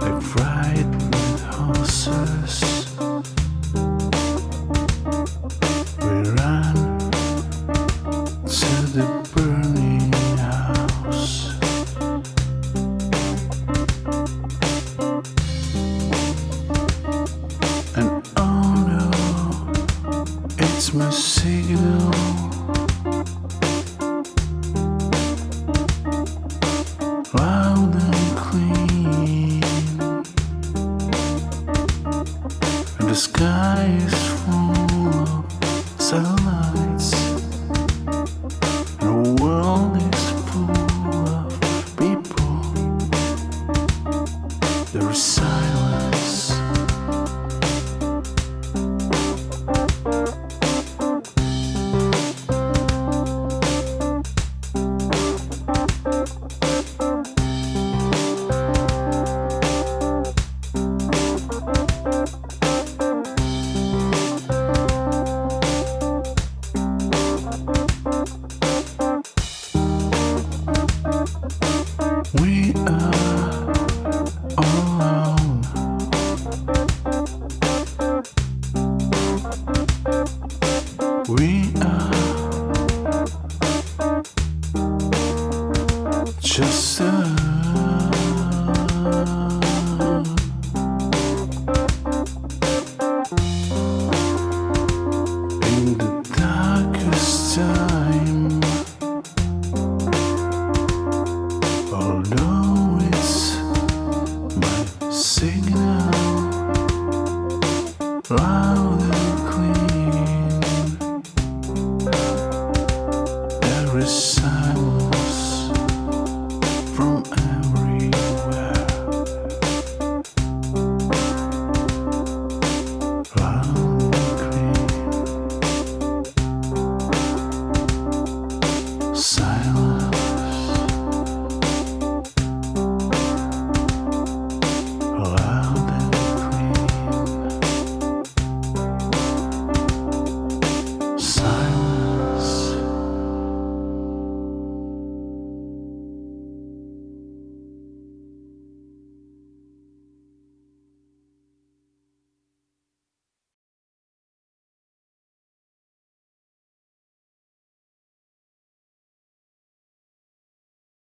I've ride with horses. We run to the burning house. And oh no, it's my signal. Sky is full of satellites. The world is full of people. There is silence. Just alone. In the darkest time. Although it's my signal loud and clear.